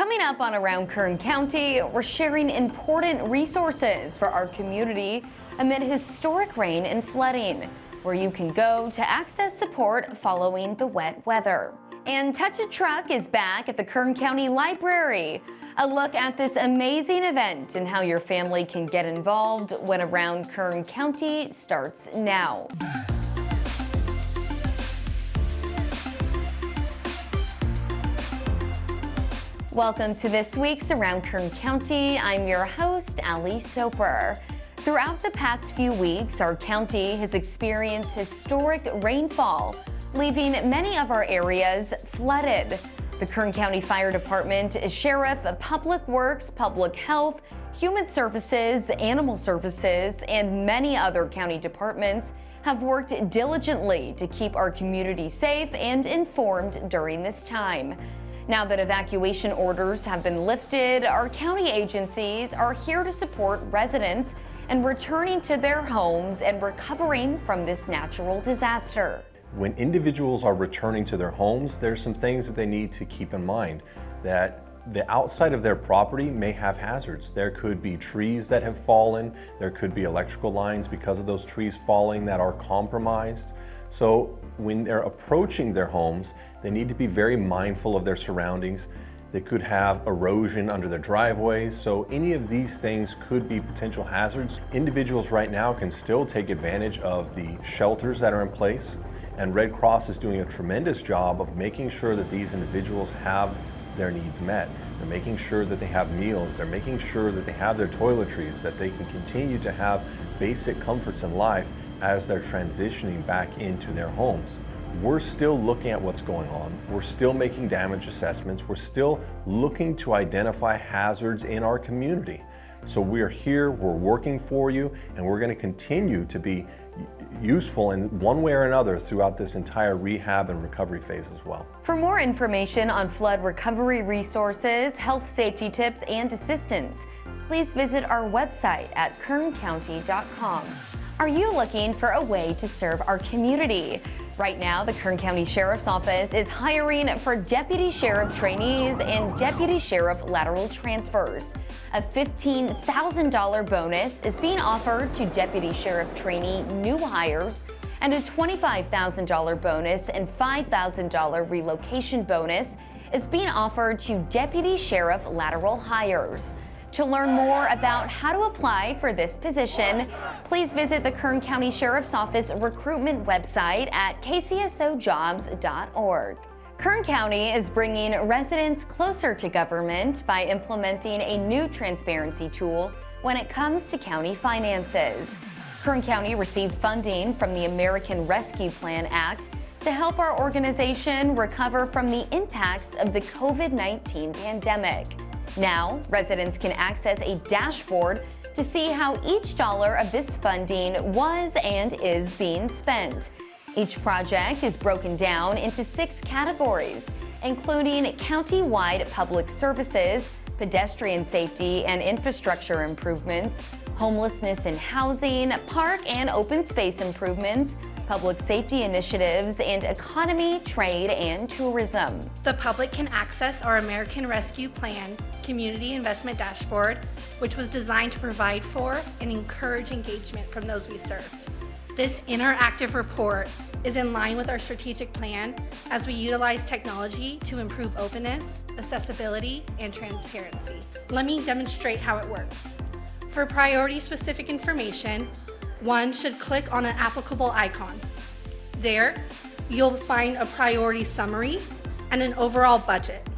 Coming up on Around Kern County, we're sharing important resources for our community amid historic rain and flooding, where you can go to access support following the wet weather. And Touch a Truck is back at the Kern County Library. A look at this amazing event and how your family can get involved when Around Kern County starts now. Welcome to this week's Around Kern County. I'm your host, Ali Soper. Throughout the past few weeks, our county has experienced historic rainfall, leaving many of our areas flooded. The Kern County Fire Department, Sheriff, Public Works, Public Health, Human Services, Animal Services, and many other county departments have worked diligently to keep our community safe and informed during this time. Now that evacuation orders have been lifted, our county agencies are here to support residents and returning to their homes and recovering from this natural disaster. When individuals are returning to their homes, there's some things that they need to keep in mind that the outside of their property may have hazards. There could be trees that have fallen. There could be electrical lines because of those trees falling that are compromised. So when they're approaching their homes, they need to be very mindful of their surroundings. They could have erosion under their driveways, so any of these things could be potential hazards. Individuals right now can still take advantage of the shelters that are in place, and Red Cross is doing a tremendous job of making sure that these individuals have their needs met. They're making sure that they have meals, they're making sure that they have their toiletries, that they can continue to have basic comforts in life as they're transitioning back into their homes. We're still looking at what's going on. We're still making damage assessments. We're still looking to identify hazards in our community. So we're here, we're working for you, and we're going to continue to be useful in one way or another throughout this entire rehab and recovery phase as well. For more information on flood recovery resources, health safety tips, and assistance, please visit our website at kerncounty.com. Are you looking for a way to serve our community? Right now, the Kern County Sheriff's Office is hiring for Deputy Sheriff trainees and Deputy Sheriff lateral transfers. A $15,000 bonus is being offered to Deputy Sheriff trainee new hires and a $25,000 bonus and $5,000 relocation bonus is being offered to Deputy Sheriff lateral hires. To learn more about how to apply for this position, please visit the Kern County Sheriff's Office recruitment website at kcsojobs.org. Kern County is bringing residents closer to government by implementing a new transparency tool when it comes to county finances. Kern County received funding from the American Rescue Plan Act to help our organization recover from the impacts of the COVID-19 pandemic. Now, residents can access a dashboard to see how each dollar of this funding was and is being spent. Each project is broken down into six categories, including county-wide public services, pedestrian safety and infrastructure improvements, homelessness and housing, park and open space improvements, public safety initiatives, and economy, trade, and tourism. The public can access our American Rescue Plan Community Investment Dashboard, which was designed to provide for and encourage engagement from those we serve. This interactive report is in line with our strategic plan as we utilize technology to improve openness, accessibility, and transparency. Let me demonstrate how it works. For priority-specific information, one should click on an applicable icon. There, you'll find a priority summary and an overall budget.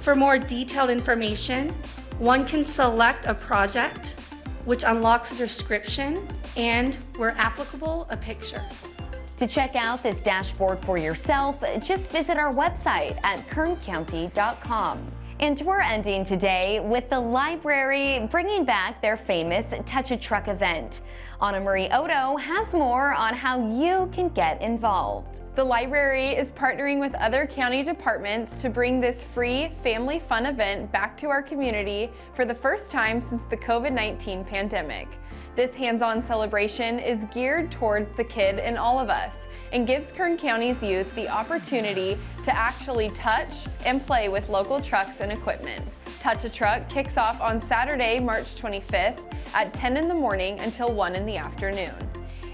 For more detailed information, one can select a project, which unlocks a description and, where applicable, a picture. To check out this dashboard for yourself, just visit our website at kerncounty.com. And we're ending today with the library bringing back their famous Touch a Truck event. Anna Marie Odo has more on how you can get involved. The library is partnering with other county departments to bring this free family fun event back to our community for the first time since the COVID-19 pandemic. This hands-on celebration is geared towards the kid in all of us and gives Kern County's youth the opportunity to actually touch and play with local trucks and equipment. Touch a Truck kicks off on Saturday, March 25th at 10 in the morning until 1 in the afternoon.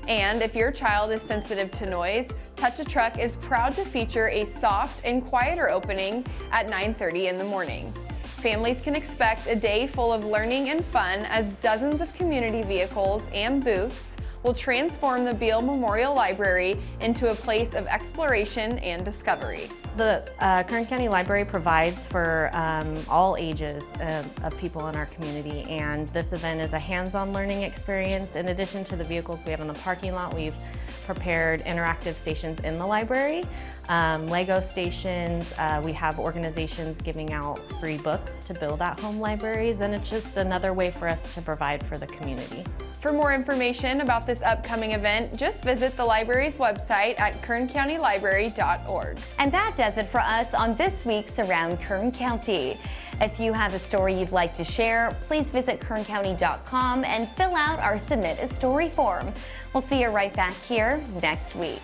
And if your child is sensitive to noise, Touch a Truck is proud to feature a soft and quieter opening at 9.30 in the morning. Families can expect a day full of learning and fun as dozens of community vehicles and booths will transform the Beale Memorial Library into a place of exploration and discovery. The uh, Kern County Library provides for um, all ages uh, of people in our community and this event is a hands-on learning experience. In addition to the vehicles we have in the parking lot, we've prepared interactive stations in the library, um, Lego stations, uh, we have organizations giving out free books to build at-home libraries and it's just another way for us to provide for the community. For more information about this upcoming event, just visit the library's website at kerncountylibrary.org. And that does it for us on this week's Around Kern County. If you have a story you'd like to share, please visit kerncounty.com and fill out our Submit a Story form. We'll see you right back here next week.